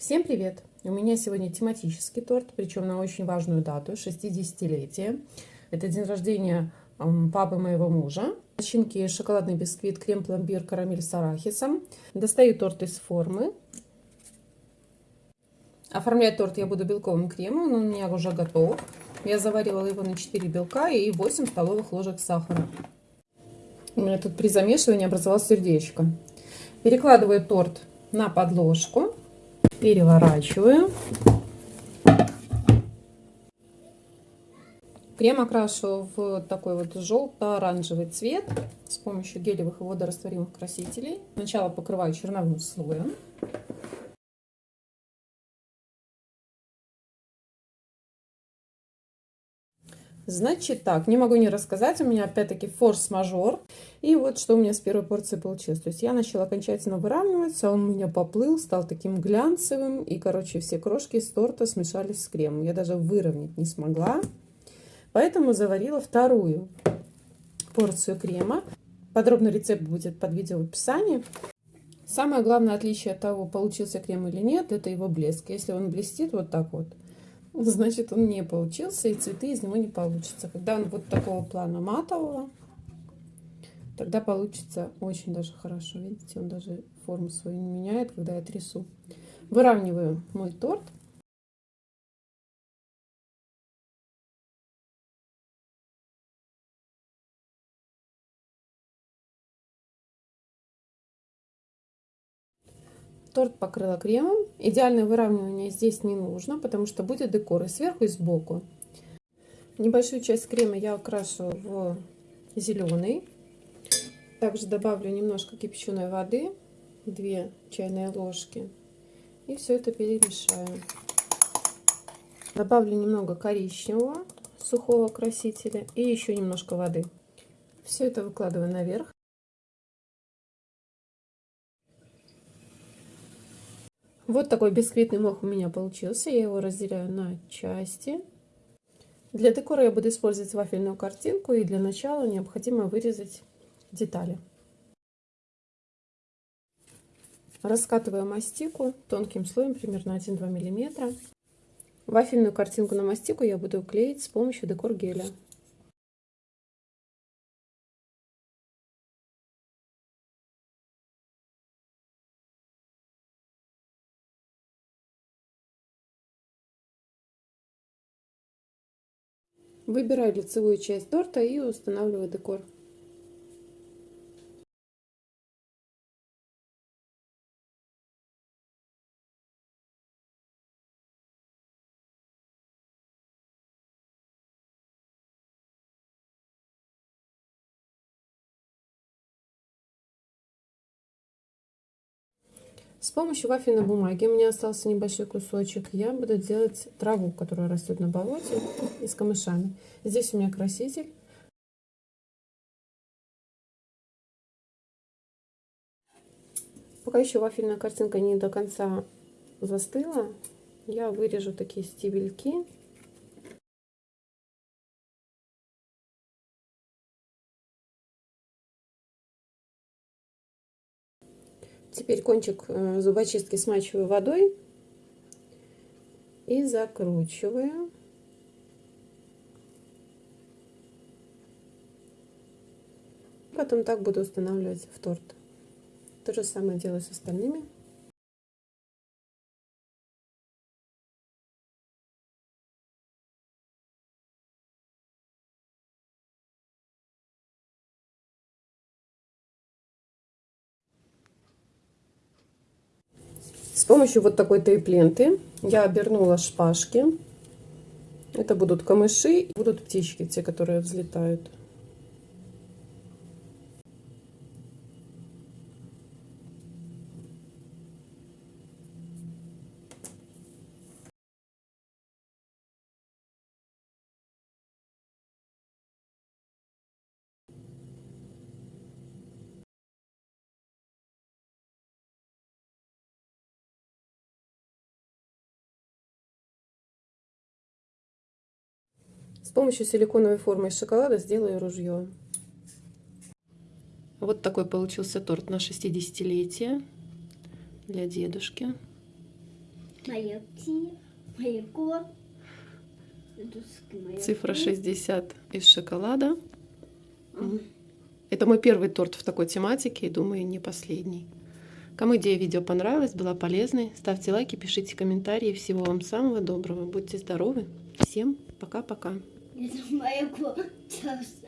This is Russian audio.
Всем привет! У меня сегодня тематический торт, причем на очень важную дату, 60-летие. Это день рождения папы моего мужа. Начинки шоколадный бисквит, крем-пломбир, карамель с арахисом. Достаю торт из формы. Оформлять торт я буду белковым кремом, он у меня уже готов. Я заварила его на 4 белка и 8 столовых ложек сахара. У меня тут при замешивании образовалось сердечко. Перекладываю торт на подложку переворачиваю. Крем окрашу в такой вот желто-оранжевый цвет с помощью гелевых и водорастворимых красителей. Сначала покрываю черновым слоем. Значит так, не могу не рассказать, у меня опять-таки форс-мажор. И вот что у меня с первой порции получилось. То есть я начала окончательно выравниваться, он у меня поплыл, стал таким глянцевым. И, короче, все крошки с торта смешались с кремом. Я даже выровнять не смогла. Поэтому заварила вторую порцию крема. Подробный рецепт будет под видео в описании. Самое главное отличие от того, получился крем или нет, это его блеск. Если он блестит вот так вот, значит он не получился и цветы из него не получится. Когда он вот такого плана матового, тогда получится очень даже хорошо. Видите, он даже форму свою не меняет, когда я трясу. Выравниваю мой торт. Торт покрыла кремом. Идеальное выравнивание здесь не нужно, потому что будет декор и сверху, и сбоку. Небольшую часть крема я окрашу в зеленый. Также добавлю немножко кипяченой воды, 2 чайные ложки. И все это перемешаю. Добавлю немного коричневого сухого красителя и еще немножко воды. Все это выкладываю наверх. Вот такой бисквитный мох у меня получился. Я его разделяю на части. Для декора я буду использовать вафельную картинку. И для начала необходимо вырезать детали. Раскатываю мастику тонким слоем, примерно 1-2 мм. Вафельную картинку на мастику я буду клеить с помощью декор геля. Выбираю лицевую часть торта и устанавливаю декор. С помощью вафельной бумаги, у меня остался небольшой кусочек, я буду делать траву, которая растет на болоте, и с камышами. Здесь у меня краситель. Пока еще вафельная картинка не до конца застыла, я вырежу такие стебельки. Теперь кончик э, зубочистки смачиваю водой и закручиваю. Потом так буду устанавливать в торт. То же самое делаю с остальными. С помощью вот такой тейп-ленты я обернула шпажки. Это будут камыши, будут птички, те, которые взлетают. С помощью силиконовой формы из шоколада сделаю ружье. Вот такой получился торт на 60-летие для дедушки. Цифра птица. 60 из шоколада. Это мой первый торт в такой тематике и, думаю, не последний. Кому идея видео понравилась, была полезной, ставьте лайки, пишите комментарии. Всего вам самого доброго. Будьте здоровы. Всем пока-пока. 你都没有哭就是